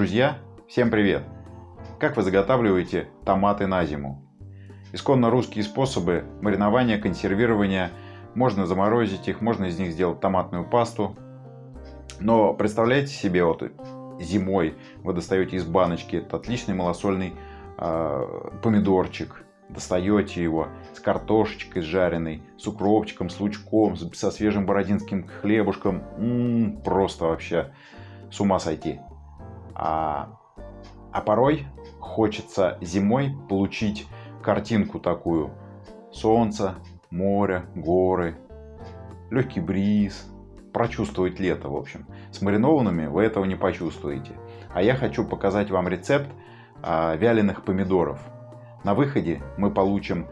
Друзья, всем привет! Как вы заготавливаете томаты на зиму? Исконно русские способы маринования, консервирования. Можно заморозить их, можно из них сделать томатную пасту. Но представляете себе, вот зимой вы достаете из баночки этот отличный малосольный э, помидорчик, достаете его с картошечкой жареной, с укропчиком, с лучком, со свежим бородинским хлебушком. М-м, просто вообще с ума сойти. А, а порой хочется зимой получить картинку такую. Солнце, море, горы, легкий бриз. Прочувствовать лето, в общем. С маринованными вы этого не почувствуете. А я хочу показать вам рецепт а, вяленых помидоров. На выходе мы получим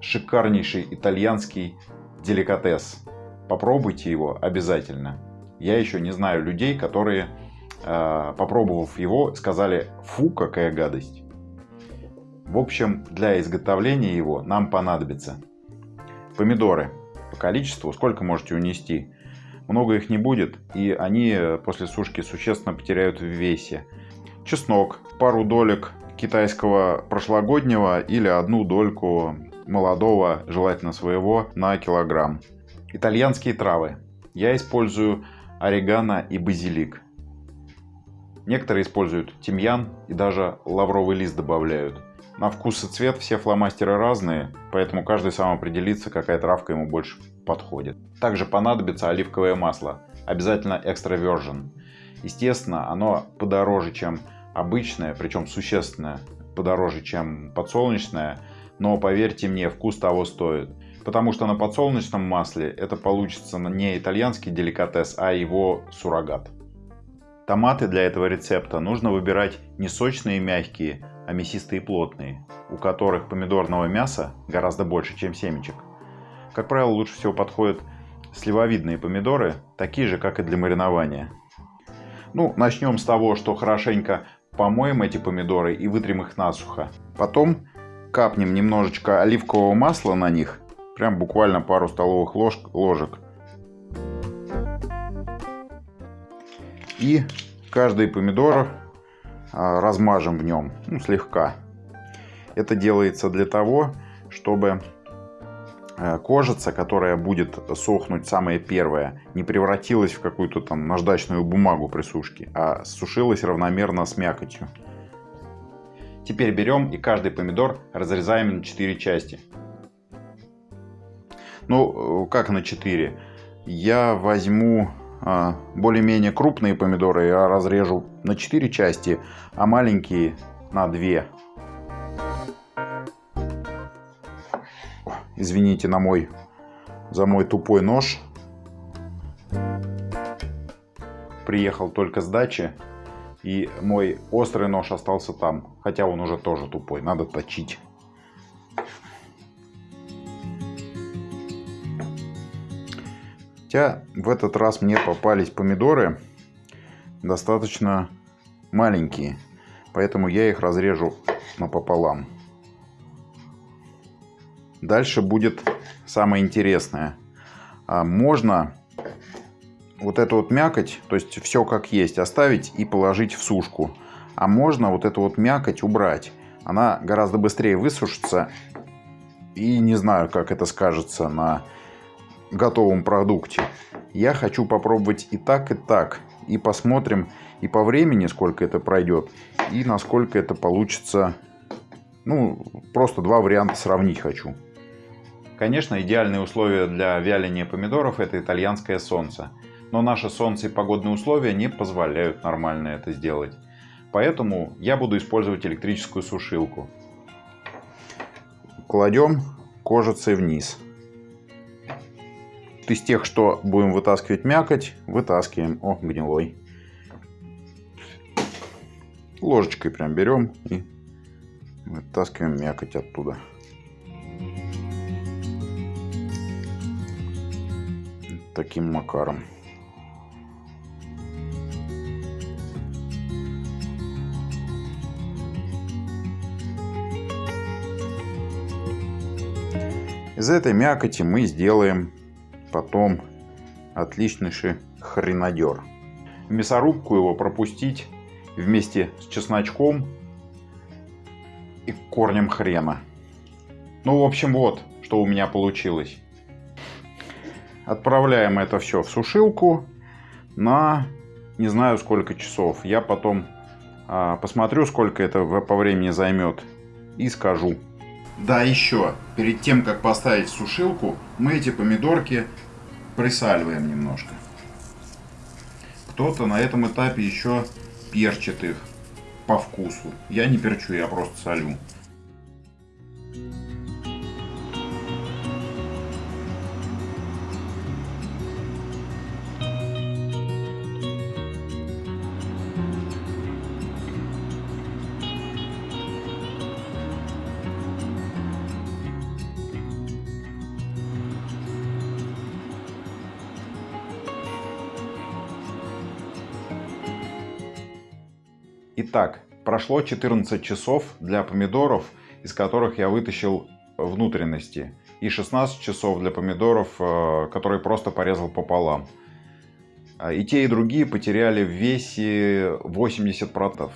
шикарнейший итальянский деликатес. Попробуйте его обязательно. Я еще не знаю людей, которые, попробовав его, сказали «фу, какая гадость». В общем, для изготовления его нам понадобится помидоры по количеству, сколько можете унести. Много их не будет, и они после сушки существенно потеряют в весе. Чеснок, пару долек китайского прошлогоднего или одну дольку молодого, желательно своего, на килограмм. Итальянские травы. Я использую орегано и базилик. Некоторые используют тимьян и даже лавровый лист добавляют. На вкус и цвет все фломастеры разные, поэтому каждый сам определится, какая травка ему больше подходит. Также понадобится оливковое масло, обязательно extra virgin. Естественно, оно подороже, чем обычное, причем существенно подороже, чем подсолнечное, но поверьте мне, вкус того стоит. Потому что на подсолнечном масле это получится не итальянский деликатес, а его суррогат. Томаты для этого рецепта нужно выбирать не сочные и мягкие, а мясистые и плотные, у которых помидорного мяса гораздо больше, чем семечек. Как правило, лучше всего подходят сливовидные помидоры, такие же, как и для маринования. Ну, начнем с того, что хорошенько помоем эти помидоры и вытрем их насухо. Потом капнем немножечко оливкового масла на них, прям буквально пару столовых ложек. ложек. И каждый помидор а, размажем в нем, ну, слегка. Это делается для того, чтобы э, кожица, которая будет сохнуть самая первая, не превратилась в какую-то там наждачную бумагу при сушке, а сушилась равномерно с мякотью. Теперь берем и каждый помидор разрезаем на 4 части. Ну, э, как на 4? Я возьму более-менее крупные помидоры я разрежу на 4 части, а маленькие на 2. Извините на мой, за мой тупой нож. Приехал только с дачи, и мой острый нож остался там, хотя он уже тоже тупой, надо точить. Хотя в этот раз мне попались помидоры достаточно маленькие. Поэтому я их разрежу напополам. Дальше будет самое интересное. А, можно вот эту вот мякоть, то есть все как есть, оставить и положить в сушку. А можно вот эту вот мякоть убрать. Она гораздо быстрее высушится. И не знаю, как это скажется на готовом продукте. Я хочу попробовать и так, и так. И посмотрим и по времени, сколько это пройдет, и насколько это получится. Ну, просто два варианта сравнить хочу. Конечно, идеальные условия для вяления помидоров это итальянское солнце. Но наше солнце и погодные условия не позволяют нормально это сделать. Поэтому я буду использовать электрическую сушилку. Кладем кожицей вниз из тех, что будем вытаскивать мякоть, вытаскиваем. О, гнилой. Ложечкой прям берем и вытаскиваем мякоть оттуда. Таким макаром. Из этой мякоти мы сделаем потом отличнейший хренадер. В мясорубку его пропустить вместе с чесночком и корнем хрена. Ну, в общем, вот, что у меня получилось. Отправляем это все в сушилку на не знаю сколько часов. Я потом а, посмотрю, сколько это по времени займет и скажу. Да, еще, перед тем, как поставить сушилку, мы эти помидорки присаливаем немножко. Кто-то на этом этапе еще перчит их по вкусу. Я не перчу, я просто солю. Итак, прошло 14 часов для помидоров, из которых я вытащил внутренности, и 16 часов для помидоров, э, которые просто порезал пополам. А, и те, и другие потеряли в весе 80%.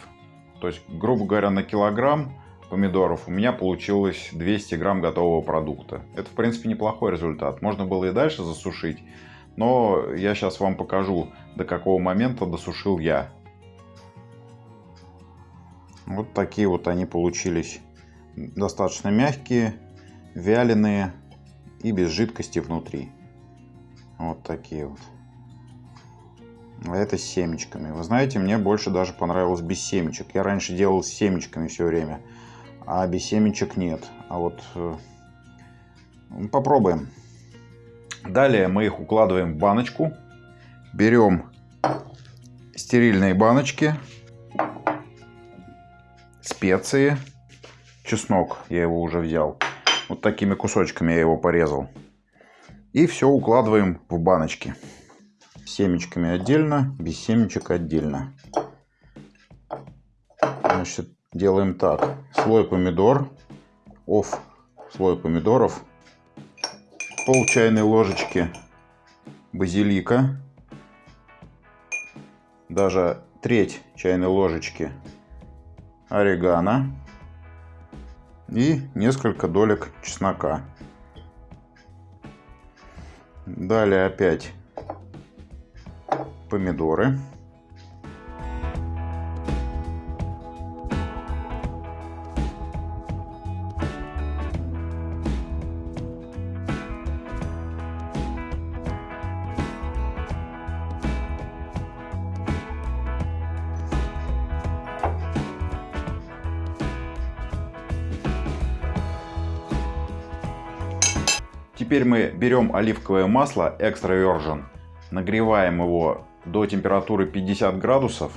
То есть, грубо говоря, на килограмм помидоров у меня получилось 200 грамм готового продукта. Это, в принципе, неплохой результат. Можно было и дальше засушить, но я сейчас вам покажу, до какого момента досушил я. Вот такие вот они получились. Достаточно мягкие, вяленые и без жидкости внутри. Вот такие вот. А это с семечками. Вы знаете, мне больше даже понравилось без семечек. Я раньше делал с семечками все время, а без семечек нет. А вот э, попробуем. Далее мы их укладываем в баночку. Берем стерильные баночки специи, чеснок, я его уже взял. Вот такими кусочками я его порезал. И все укладываем в баночки. Семечками отдельно, без семечек отдельно. Значит, делаем так. Слой помидор, оф слой помидоров, пол чайной ложечки базилика, даже треть чайной ложечки орегано и несколько долек чеснока. Далее опять помидоры. Теперь мы берем оливковое масло Extra Virgin, нагреваем его до температуры 50 градусов.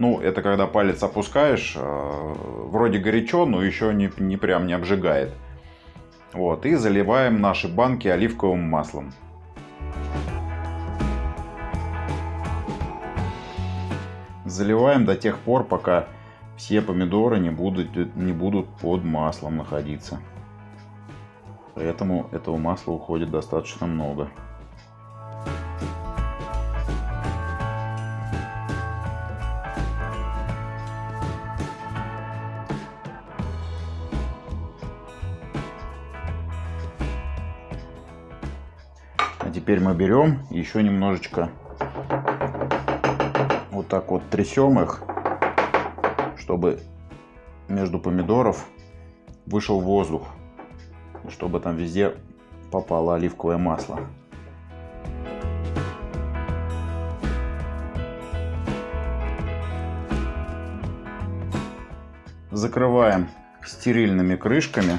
Ну, это когда палец опускаешь, э, вроде горячо, но еще не, не прям не обжигает. Вот, и заливаем наши банки оливковым маслом. Заливаем до тех пор, пока все помидоры не будут, не будут под маслом находиться. Поэтому этого масла уходит достаточно много. А теперь мы берем еще немножечко вот так вот трясем их, чтобы между помидоров вышел воздух чтобы там везде попало оливковое масло. Закрываем стерильными крышками.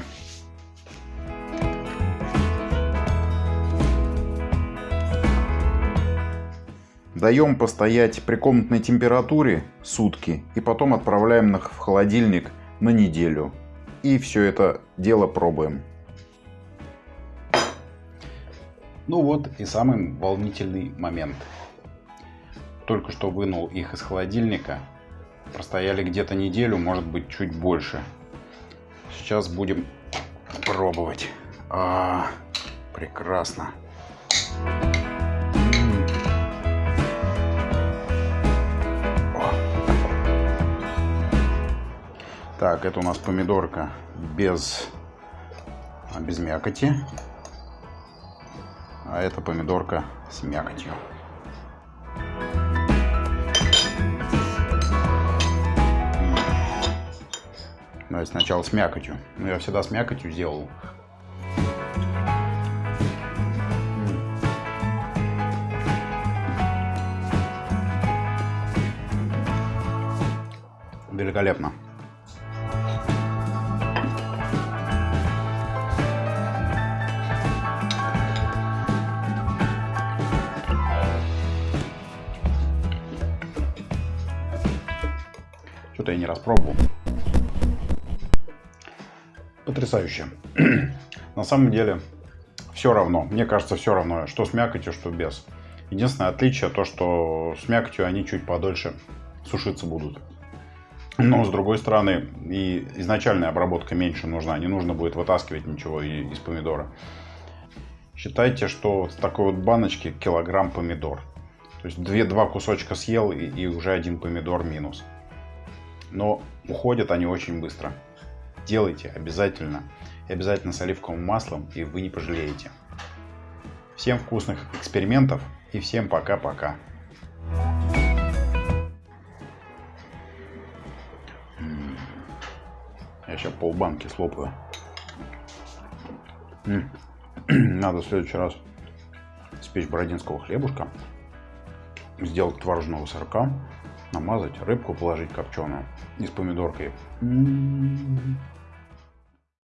Даем постоять при комнатной температуре сутки и потом отправляем их в холодильник на неделю. И все это дело пробуем. Ну вот и самый волнительный момент. Только что вынул их из холодильника. Простояли где-то неделю, может быть чуть больше. Сейчас будем пробовать. А, прекрасно. Так, это у нас помидорка без, без мякоти. А это помидорка с мякотью. Давайте сначала с мякотью. Ну, я всегда с мякотью сделал. Великолепно. Что-то я не распробовал. Потрясающе. На самом деле, все равно. Мне кажется, все равно, что с мякотью, что без. Единственное отличие то, что с мякотью они чуть подольше сушиться будут. Но, с другой стороны, и изначальная обработка меньше нужна. Не нужно будет вытаскивать ничего из помидора. Считайте, что с такой вот баночки килограмм помидор. То есть две, два кусочка съел и, и уже один помидор минус. Но уходят они очень быстро. Делайте обязательно. И обязательно с оливковым маслом, и вы не пожалеете. Всем вкусных экспериментов и всем пока-пока. Я сейчас полбанки слопаю. Надо в следующий раз спечь бородинского хлебушка, сделать творожного сырка, намазать, рыбку положить копченую и с помидоркой. М -м -м.